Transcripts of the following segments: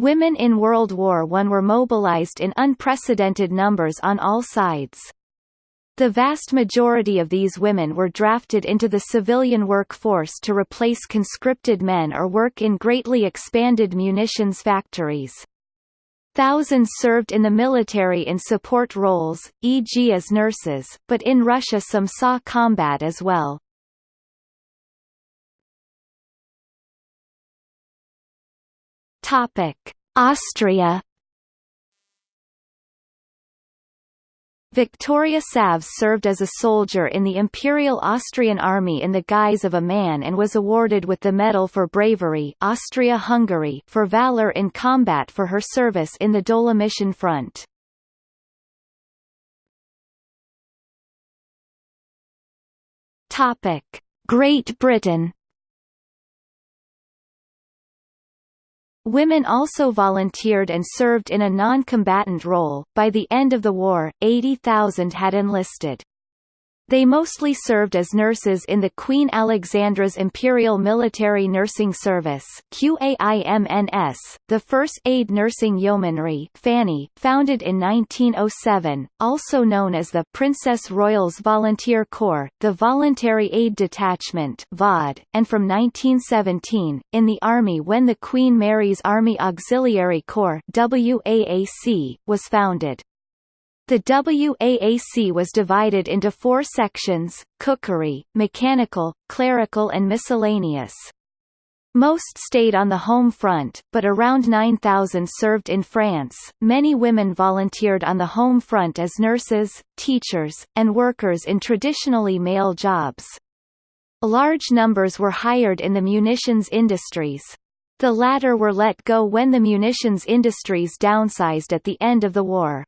Women in World War I were mobilized in unprecedented numbers on all sides. The vast majority of these women were drafted into the civilian workforce to replace conscripted men or work in greatly expanded munitions factories. Thousands served in the military in support roles, e.g. as nurses, but in Russia some saw combat as well. Austria Victoria Savs served as a soldier in the Imperial Austrian Army in the guise of a man and was awarded with the Medal for Bravery Austria-Hungary for valor in combat for her service in the Dolomition Front. Great Britain Women also volunteered and served in a non-combatant role. By the end of the war, 80,000 had enlisted. They mostly served as nurses in the Queen Alexandra's Imperial Military Nursing Service QAIMNS, the first aid nursing yeomanry FANY, founded in 1907, also known as the Princess Royals Volunteer Corps, the Voluntary Aid Detachment VAD, and from 1917, in the Army when the Queen Mary's Army Auxiliary Corps WAAC, was founded. The WAAC was divided into four sections, cookery, mechanical, clerical and miscellaneous. Most stayed on the home front, but around 9,000 served in France. Many women volunteered on the home front as nurses, teachers, and workers in traditionally male jobs. Large numbers were hired in the munitions industries. The latter were let go when the munitions industries downsized at the end of the war.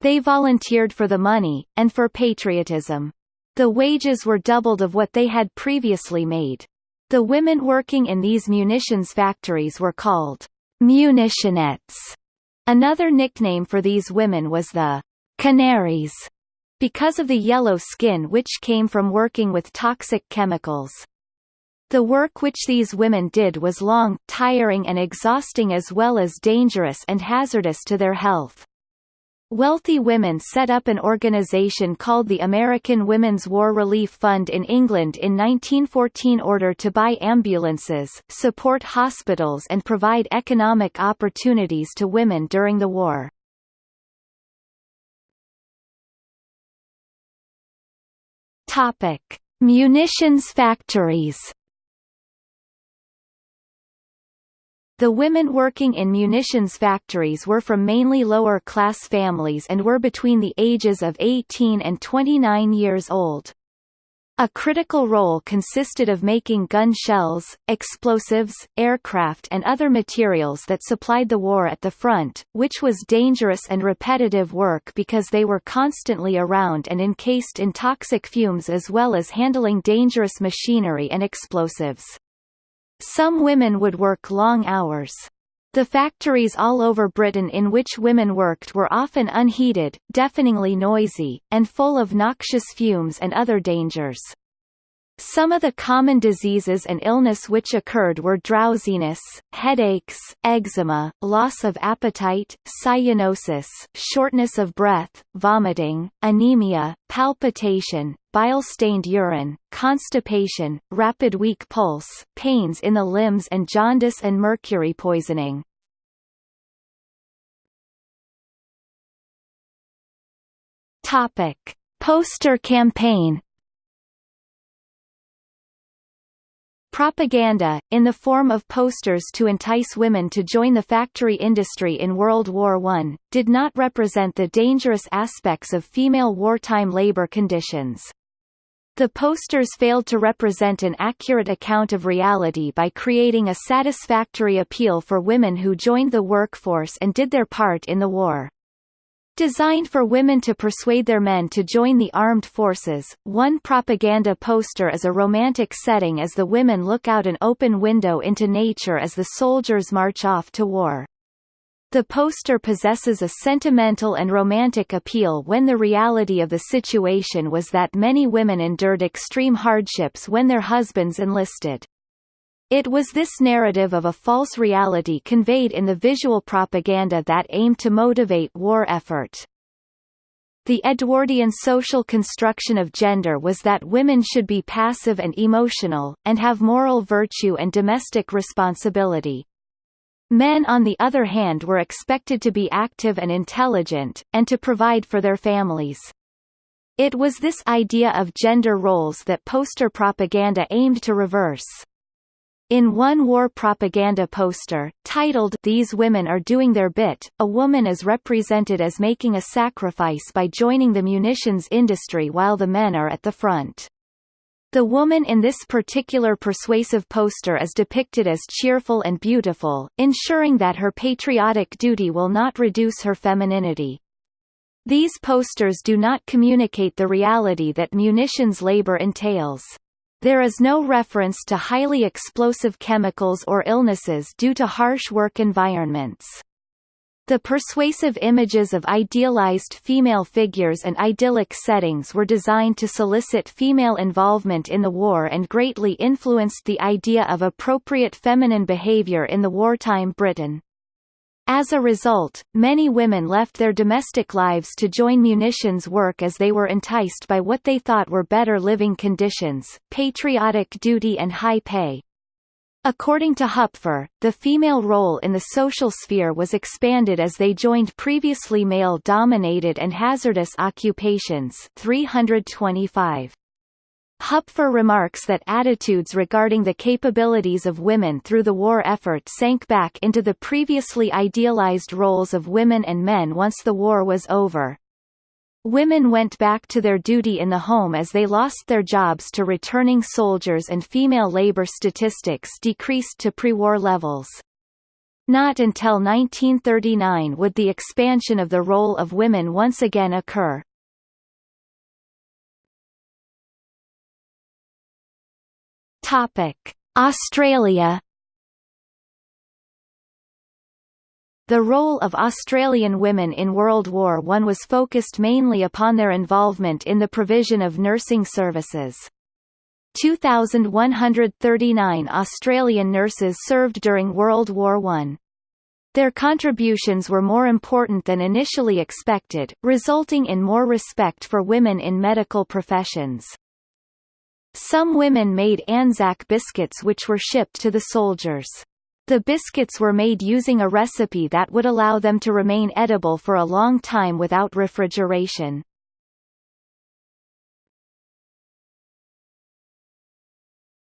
They volunteered for the money, and for patriotism. The wages were doubled of what they had previously made. The women working in these munitions factories were called munitionettes. Another nickname for these women was the canaries, because of the yellow skin which came from working with toxic chemicals. The work which these women did was long, tiring and exhausting as well as dangerous and hazardous to their health. Wealthy women set up an organization called the American Women's War Relief Fund in England in 1914 order to buy ambulances, support hospitals and provide economic opportunities to women during the war. Topic: Munitions factories The women working in munitions factories were from mainly lower-class families and were between the ages of 18 and 29 years old. A critical role consisted of making gun shells, explosives, aircraft and other materials that supplied the war at the front, which was dangerous and repetitive work because they were constantly around and encased in toxic fumes as well as handling dangerous machinery and explosives. Some women would work long hours. The factories all over Britain in which women worked were often unheated, deafeningly noisy, and full of noxious fumes and other dangers. Some of the common diseases and illness which occurred were drowsiness, headaches, eczema, loss of appetite, cyanosis, shortness of breath, vomiting, anemia, palpitation, bile-stained urine, constipation, rapid weak pulse, pains in the limbs and jaundice and mercury poisoning. Topic: Poster campaign Propaganda, in the form of posters to entice women to join the factory industry in World War I, did not represent the dangerous aspects of female wartime labor conditions. The posters failed to represent an accurate account of reality by creating a satisfactory appeal for women who joined the workforce and did their part in the war. Designed for women to persuade their men to join the armed forces, one propaganda poster is a romantic setting as the women look out an open window into nature as the soldiers march off to war. The poster possesses a sentimental and romantic appeal when the reality of the situation was that many women endured extreme hardships when their husbands enlisted. It was this narrative of a false reality conveyed in the visual propaganda that aimed to motivate war effort. The Edwardian social construction of gender was that women should be passive and emotional, and have moral virtue and domestic responsibility. Men on the other hand were expected to be active and intelligent, and to provide for their families. It was this idea of gender roles that poster propaganda aimed to reverse. In one war propaganda poster, titled These Women Are Doing Their Bit, a woman is represented as making a sacrifice by joining the munitions industry while the men are at the front. The woman in this particular persuasive poster is depicted as cheerful and beautiful, ensuring that her patriotic duty will not reduce her femininity. These posters do not communicate the reality that munitions labor entails. There is no reference to highly explosive chemicals or illnesses due to harsh work environments. The persuasive images of idealized female figures and idyllic settings were designed to solicit female involvement in the war and greatly influenced the idea of appropriate feminine behavior in the wartime Britain. As a result, many women left their domestic lives to join munitions work as they were enticed by what they thought were better living conditions, patriotic duty and high pay. According to Hupfer, the female role in the social sphere was expanded as they joined previously male-dominated and hazardous occupations 325. Hupfer remarks that attitudes regarding the capabilities of women through the war effort sank back into the previously idealized roles of women and men once the war was over. Women went back to their duty in the home as they lost their jobs to returning soldiers and female labor statistics decreased to pre-war levels. Not until 1939 would the expansion of the role of women once again occur. Topic: Australia The role of Australian women in World War I was focused mainly upon their involvement in the provision of nursing services. 2,139 Australian nurses served during World War I. Their contributions were more important than initially expected, resulting in more respect for women in medical professions. Some women made Anzac biscuits which were shipped to the soldiers. The biscuits were made using a recipe that would allow them to remain edible for a long time without refrigeration.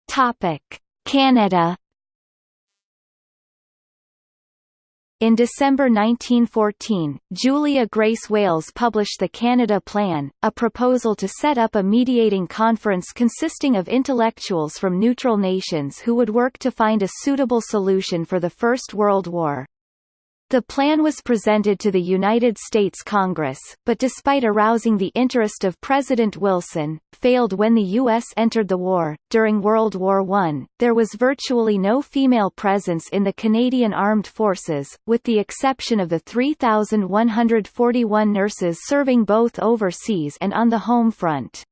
Topic: Canada In December 1914, Julia Grace Wales published the Canada Plan, a proposal to set up a mediating conference consisting of intellectuals from neutral nations who would work to find a suitable solution for the First World War. The plan was presented to the United States Congress, but despite arousing the interest of President Wilson, failed when the U.S. entered the war. During World War I, there was virtually no female presence in the Canadian Armed Forces, with the exception of the 3,141 nurses serving both overseas and on the home front.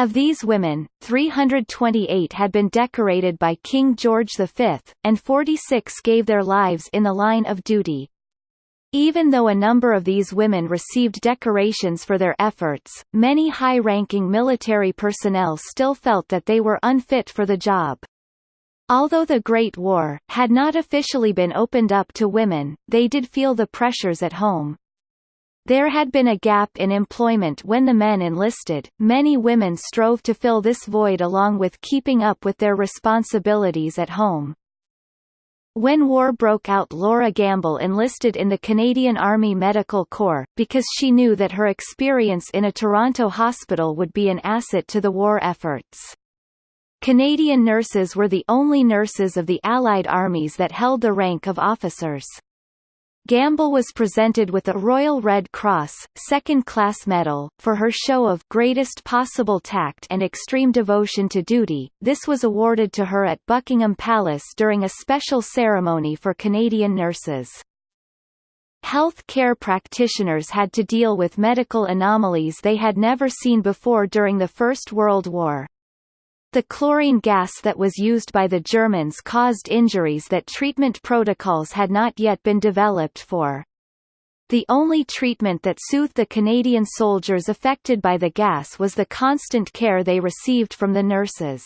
Of these women, 328 had been decorated by King George V, and 46 gave their lives in the line of duty. Even though a number of these women received decorations for their efforts, many high-ranking military personnel still felt that they were unfit for the job. Although the Great War had not officially been opened up to women, they did feel the pressures at home. There had been a gap in employment when the men enlisted, many women strove to fill this void along with keeping up with their responsibilities at home. When war broke out Laura Gamble enlisted in the Canadian Army Medical Corps, because she knew that her experience in a Toronto hospital would be an asset to the war efforts. Canadian nurses were the only nurses of the Allied armies that held the rank of officers. Gamble was presented with a Royal Red Cross, second-class medal, for her show of greatest possible tact and extreme devotion to duty. This was awarded to her at Buckingham Palace during a special ceremony for Canadian nurses. Health care practitioners had to deal with medical anomalies they had never seen before during the First World War. The chlorine gas that was used by the Germans caused injuries that treatment protocols had not yet been developed for. The only treatment that soothed the Canadian soldiers affected by the gas was the constant care they received from the nurses.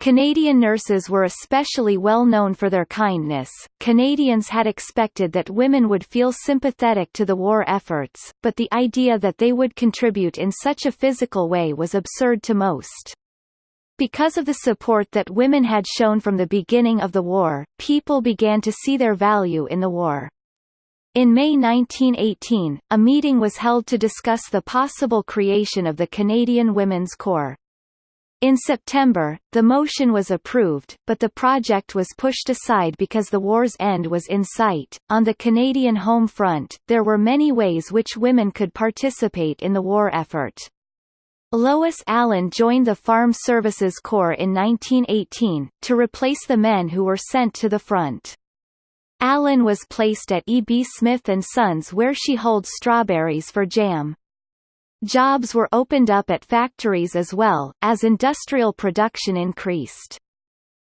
Canadian nurses were especially well known for their kindness. Canadians had expected that women would feel sympathetic to the war efforts, but the idea that they would contribute in such a physical way was absurd to most. Because of the support that women had shown from the beginning of the war, people began to see their value in the war. In May 1918, a meeting was held to discuss the possible creation of the Canadian Women's Corps. In September, the motion was approved, but the project was pushed aside because the war's end was in sight. On the Canadian home front, there were many ways which women could participate in the war effort. Lois Allen joined the Farm Services Corps in 1918, to replace the men who were sent to the front. Allen was placed at E. B. Smith & Sons where she holds strawberries for jam. Jobs were opened up at factories as well, as industrial production increased.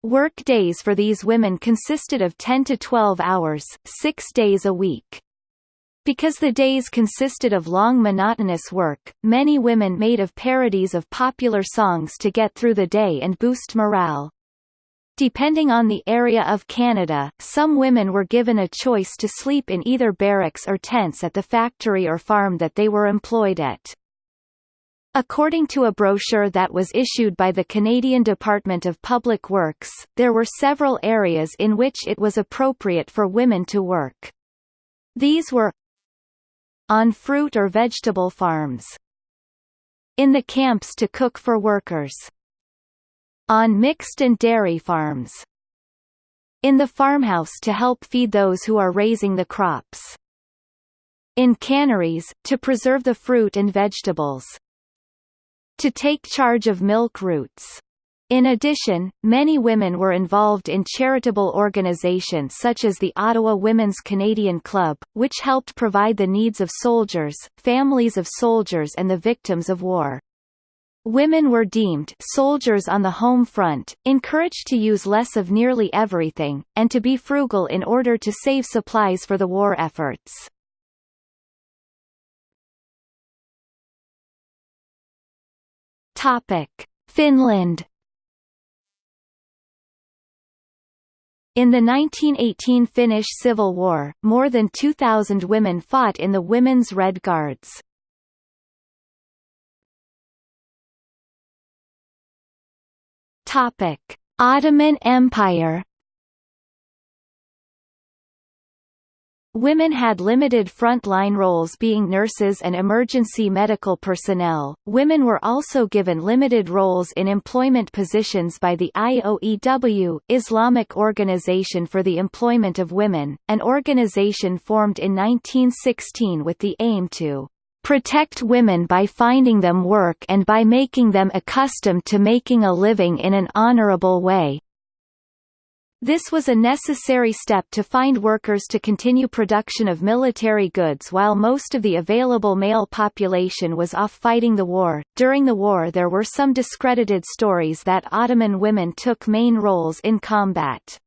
Work days for these women consisted of 10 to 12 hours, six days a week. Because the days consisted of long monotonous work, many women made of parodies of popular songs to get through the day and boost morale. Depending on the area of Canada, some women were given a choice to sleep in either barracks or tents at the factory or farm that they were employed at. According to a brochure that was issued by the Canadian Department of Public Works, there were several areas in which it was appropriate for women to work. These were on fruit or vegetable farms, in the camps to cook for workers, on mixed and dairy farms. In the farmhouse to help feed those who are raising the crops. In canneries, to preserve the fruit and vegetables. To take charge of milk routes. In addition, many women were involved in charitable organizations such as the Ottawa Women's Canadian Club, which helped provide the needs of soldiers, families of soldiers and the victims of war. Women were deemed soldiers on the home front, encouraged to use less of nearly everything, and to be frugal in order to save supplies for the war efforts. Finland In the 1918 Finnish Civil War, more than 2,000 women fought in the Women's Red Guards. Ottoman Empire Women had limited front-line roles being nurses and emergency medical personnel. Women were also given limited roles in employment positions by the IOEW, Islamic Organization for the Employment of Women, an organization formed in 1916 with the aim to protect women by finding them work and by making them accustomed to making a living in an honorable way. This was a necessary step to find workers to continue production of military goods while most of the available male population was off fighting the war. During the war there were some discredited stories that Ottoman women took main roles in combat.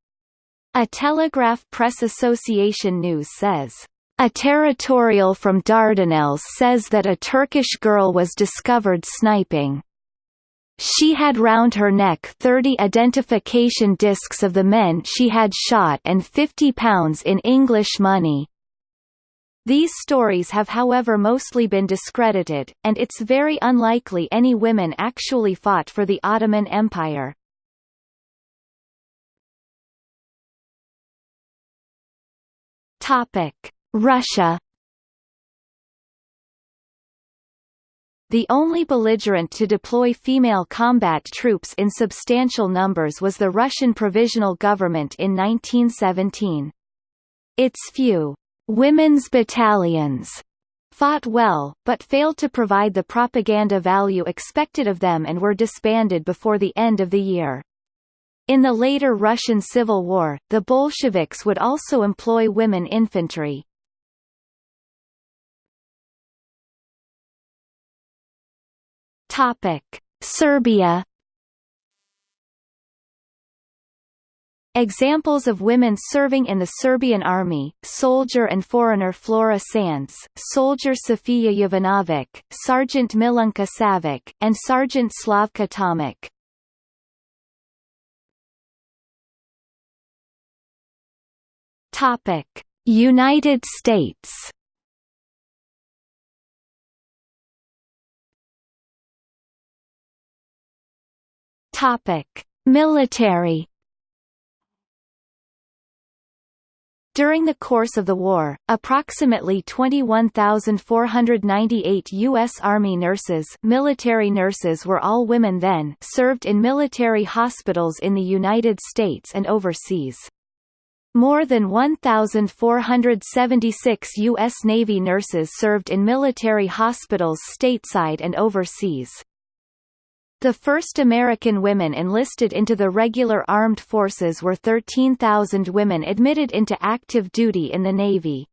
A Telegraph Press Association news says, a territorial from Dardanelles says that a Turkish girl was discovered sniping. She had round her neck 30 identification discs of the men she had shot and 50 pounds in English money. These stories have however mostly been discredited, and it's very unlikely any women actually fought for the Ottoman Empire. Russia The only belligerent to deploy female combat troops in substantial numbers was the Russian Provisional Government in 1917. Its few women's battalions fought well, but failed to provide the propaganda value expected of them and were disbanded before the end of the year. In the later Russian Civil War, the Bolsheviks would also employ women infantry. Topic: Serbia. Examples of women serving in the Serbian army, soldier and foreigner Flora Sandes, soldier Sofia Jovanovic, Sergeant Milunka Savic, and Sergeant Slavka Tomic. Topic: United States Topic: Military. During the course of the war, approximately 21,498 U.S. Army nurses military nurses were all women then served in military hospitals in the United States and overseas. More than 1,476 U.S. Navy nurses served in military hospitals stateside and overseas. The first American women enlisted into the regular armed forces were 13,000 women admitted into active duty in the Navy.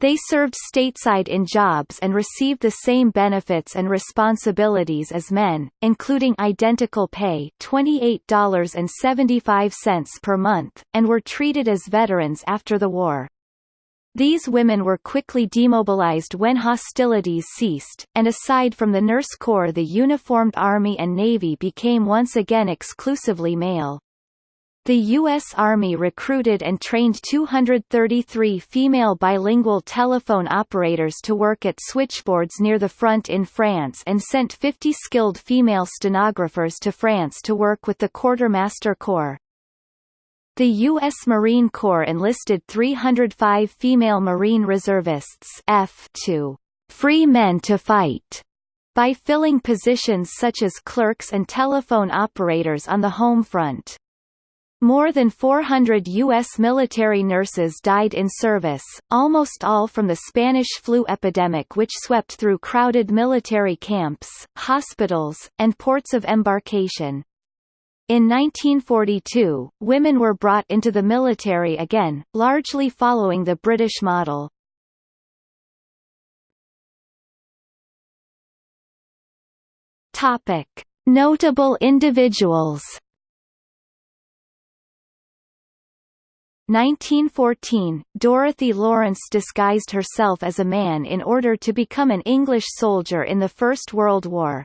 They served stateside in jobs and received the same benefits and responsibilities as men, including identical pay $28.75 per month, and were treated as veterans after the war. These women were quickly demobilized when hostilities ceased, and aside from the Nurse Corps the uniformed Army and Navy became once again exclusively male. The U.S. Army recruited and trained 233 female bilingual telephone operators to work at switchboards near the front in France and sent 50 skilled female stenographers to France to work with the Quartermaster Corps. The U.S. Marine Corps enlisted 305 female Marine reservists F to free men to fight by filling positions such as clerks and telephone operators on the home front. More than 400 U.S. military nurses died in service, almost all from the Spanish flu epidemic which swept through crowded military camps, hospitals, and ports of embarkation. In 1942, women were brought into the military again, largely following the British model. Topic: Notable individuals 1914, Dorothy Lawrence disguised herself as a man in order to become an English soldier in the First World War.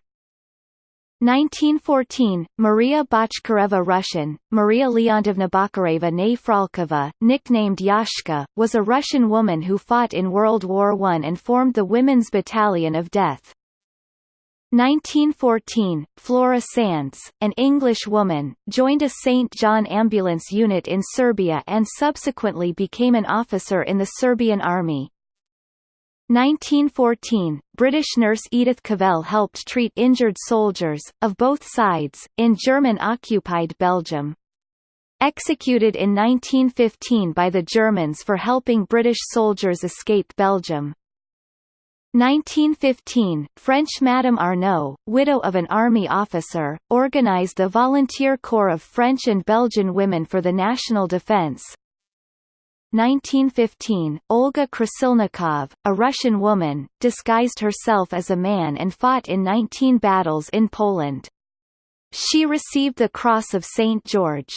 1914, Maria Bochkareva Russian, Maria Leontievna Bochkareva née Frolkova, nicknamed Yashka, was a Russian woman who fought in World War I and formed the Women's Battalion of Death. 1914, Flora Sandes, an English woman, joined a St. John ambulance unit in Serbia and subsequently became an officer in the Serbian army. 1914, British nurse Edith Cavell helped treat injured soldiers, of both sides, in German-occupied Belgium. Executed in 1915 by the Germans for helping British soldiers escape Belgium. 1915, French Madame Arnaud, widow of an army officer, organized the Volunteer Corps of French and Belgian women for the national defense. 1915, Olga Krasilnikov, a Russian woman, disguised herself as a man and fought in 19 battles in Poland. She received the Cross of St. George.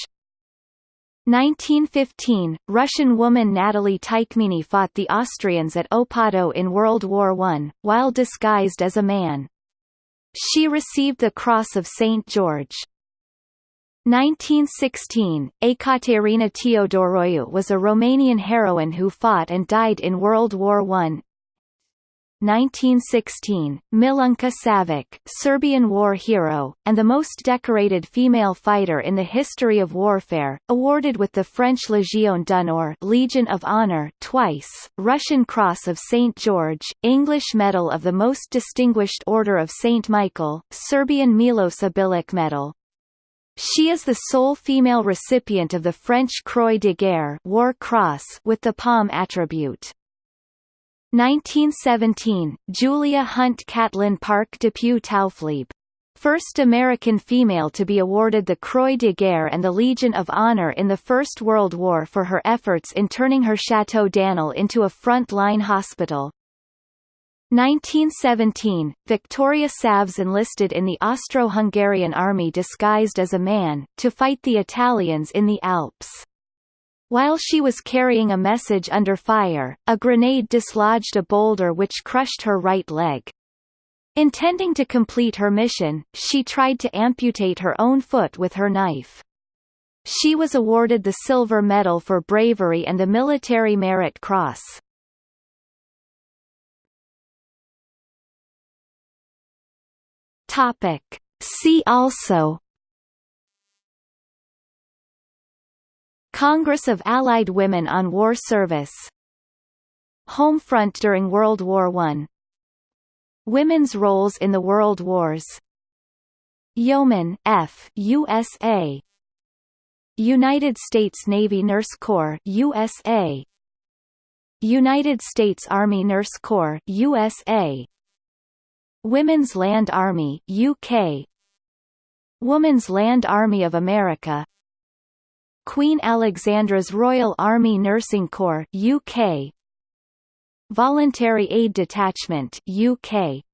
1915, Russian woman Natalie Tychmini fought the Austrians at Opado in World War I, while disguised as a man. She received the Cross of St. George. 1916, Ekaterina Teodoroiu was a Romanian heroine who fought and died in World War I. 1916, Milunka Savic, Serbian war hero, and the most decorated female fighter in the history of warfare, awarded with the French Légion d'honneur Legion of Honor twice, Russian Cross of St. George, English Medal of the Most Distinguished Order of St. Michael, Serbian Bilić Medal. She is the sole female recipient of the French Croix de Guerre War Cross with the palm attribute. 1917, Julia Hunt Catlin Park Depew Taufflieb. First American female to be awarded the Croix de Guerre and the Legion of Honor in the First World War for her efforts in turning her Chateau d'Annel into a front-line hospital. 1917, Victoria Savs enlisted in the Austro-Hungarian army disguised as a man, to fight the Italians in the Alps. While she was carrying a message under fire, a grenade dislodged a boulder which crushed her right leg. Intending to complete her mission, she tried to amputate her own foot with her knife. She was awarded the Silver Medal for Bravery and the Military Merit Cross. Topic. See also Congress of Allied Women on War Service Home Front during World War I Women's roles in the World Wars Yeoman F USA United States Navy Nurse Corps USA United States Army Nurse Corps USA Women's Land Army UK Women's Land Army of America. Queen Alexandra's Royal Army Nursing Corps UK Voluntary Aid Detachment UK